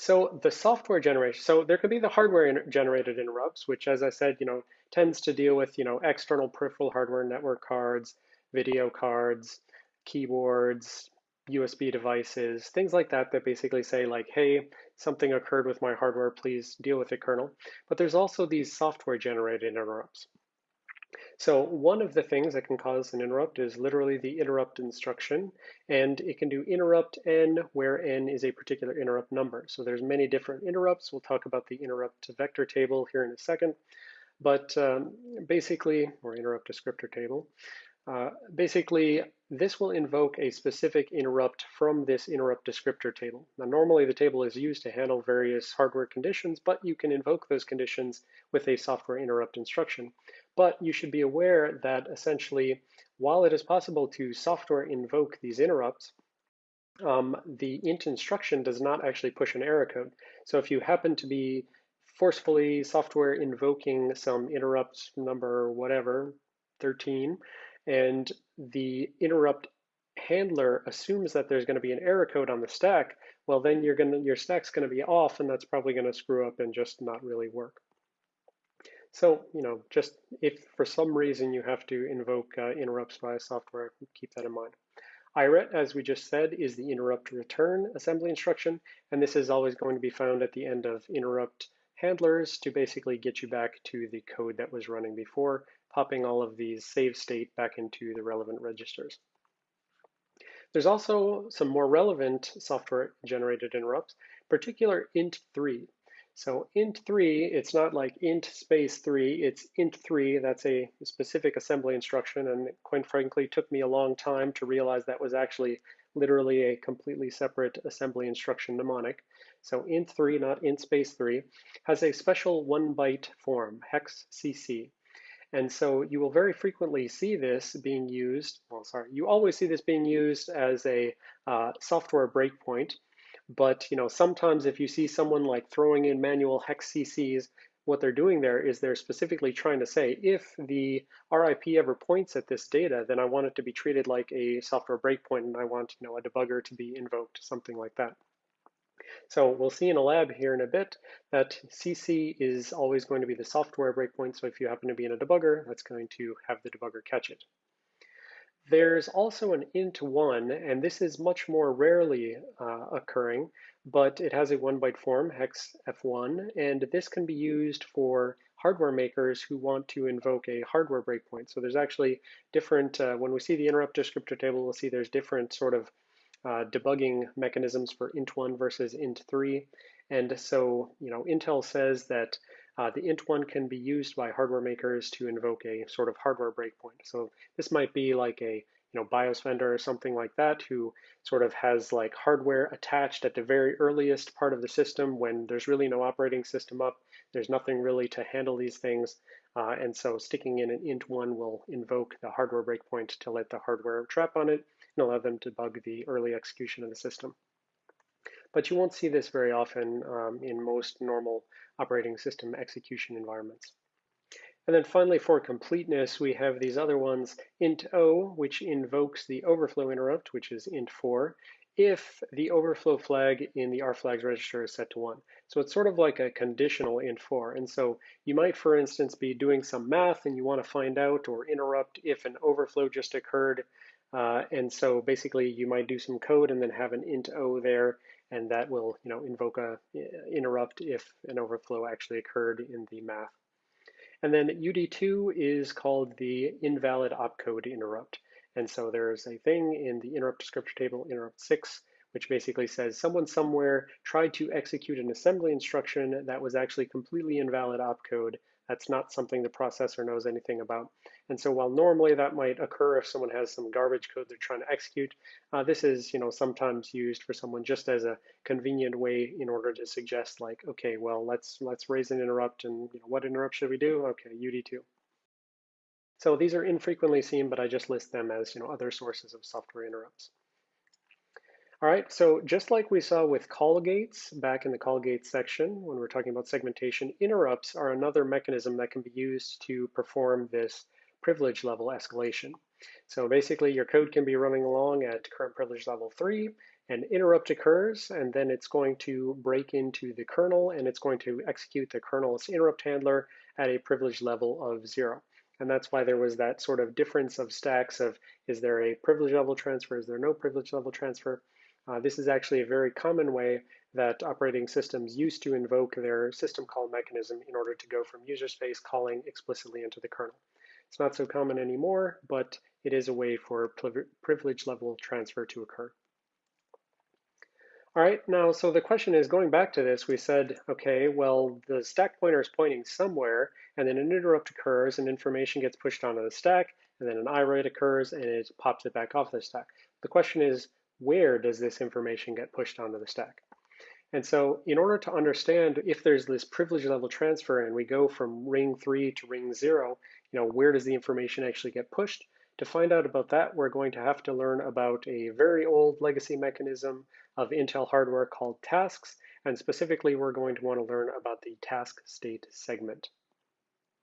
So the software generation, so there could be the hardware generated interrupts, which as I said, you know, tends to deal with, you know, external peripheral hardware, network cards, video cards, keyboards, USB devices, things like that that basically say like, hey, something occurred with my hardware, please deal with it, kernel. But there's also these software generated interrupts. So one of the things that can cause an interrupt is literally the interrupt instruction, and it can do interrupt n, where n is a particular interrupt number. So there's many different interrupts. We'll talk about the interrupt vector table here in a second, but um, basically, or interrupt descriptor table, uh, basically, this will invoke a specific interrupt from this interrupt descriptor table. Now, normally the table is used to handle various hardware conditions, but you can invoke those conditions with a software interrupt instruction. But you should be aware that essentially, while it is possible to software invoke these interrupts, um, the int instruction does not actually push an error code. So if you happen to be forcefully software invoking some interrupt number whatever, 13, and the interrupt handler assumes that there's going to be an error code on the stack, well then you're going to, your stack's going to be off and that's probably going to screw up and just not really work. So, you know, just if for some reason you have to invoke uh, interrupts via software, keep that in mind. IRET, as we just said, is the interrupt return assembly instruction, and this is always going to be found at the end of interrupt handlers to basically get you back to the code that was running before, popping all of these save state back into the relevant registers. There's also some more relevant software generated interrupts, particular int3. So int3, it's not like int space 3, it's int3. That's a specific assembly instruction, and quite frankly, took me a long time to realize that was actually literally a completely separate assembly instruction mnemonic. So int3, not int space 3, has a special one byte form, hex cc. And so you will very frequently see this being used, well, sorry, you always see this being used as a uh, software breakpoint. But you know, sometimes if you see someone like throwing in manual hex CCs, what they're doing there is they're specifically trying to say, if the RIP ever points at this data, then I want it to be treated like a software breakpoint and I want you know, a debugger to be invoked, something like that. So we'll see in a lab here in a bit that CC is always going to be the software breakpoint. So if you happen to be in a debugger, that's going to have the debugger catch it. There's also an int1, and this is much more rarely uh, occurring, but it has a one byte form, hex f1, and this can be used for hardware makers who want to invoke a hardware breakpoint. So there's actually different, uh, when we see the interrupt descriptor table, we'll see there's different sort of uh, debugging mechanisms for int1 versus int3. And so, you know, Intel says that uh, the int1 can be used by hardware makers to invoke a sort of hardware breakpoint. So this might be like a you know BIOS vendor or something like that who sort of has like hardware attached at the very earliest part of the system when there's really no operating system up. There's nothing really to handle these things. Uh, and so sticking in an int1 will invoke the hardware breakpoint to let the hardware trap on it and allow them to bug the early execution of the system. But you won't see this very often um, in most normal operating system execution environments. And then finally, for completeness, we have these other ones, int o, which invokes the overflow interrupt, which is int 4, if the overflow flag in the rflags register is set to 1. So it's sort of like a conditional int 4. And so you might, for instance, be doing some math and you want to find out or interrupt if an overflow just occurred uh, and so basically you might do some code and then have an int o there, and that will you know invoke a interrupt if an overflow actually occurred in the math. And then UD2 is called the invalid opcode interrupt. And so there's a thing in the interrupt descriptor table, interrupt 6, which basically says someone somewhere tried to execute an assembly instruction that was actually completely invalid opcode that's not something the processor knows anything about. And so while normally that might occur if someone has some garbage code they're trying to execute, uh, this is you know sometimes used for someone just as a convenient way in order to suggest like, okay, well let's let's raise an interrupt and you know, what interrupt should we do? Okay, UD2. So these are infrequently seen, but I just list them as you know other sources of software interrupts. All right, so just like we saw with call gates back in the call gates section when we are talking about segmentation, interrupts are another mechanism that can be used to perform this privilege level escalation. So basically your code can be running along at current privilege level three, an interrupt occurs, and then it's going to break into the kernel, and it's going to execute the kernel's interrupt handler at a privilege level of zero. And that's why there was that sort of difference of stacks of, is there a privilege level transfer, is there no privilege level transfer? Uh, this is actually a very common way that operating systems used to invoke their system call mechanism in order to go from user space calling explicitly into the kernel. It's not so common anymore, but it is a way for privilege level transfer to occur. All right, now, so the question is, going back to this, we said, okay, well, the stack pointer is pointing somewhere, and then an interrupt occurs, and information gets pushed onto the stack, and then an IRET occurs, and it pops it back off the stack. The question is, where does this information get pushed onto the stack? And so in order to understand if there's this privilege level transfer and we go from ring three to ring zero, you know, where does the information actually get pushed? To find out about that, we're going to have to learn about a very old legacy mechanism of Intel hardware called tasks. And specifically, we're going to want to learn about the task state segment.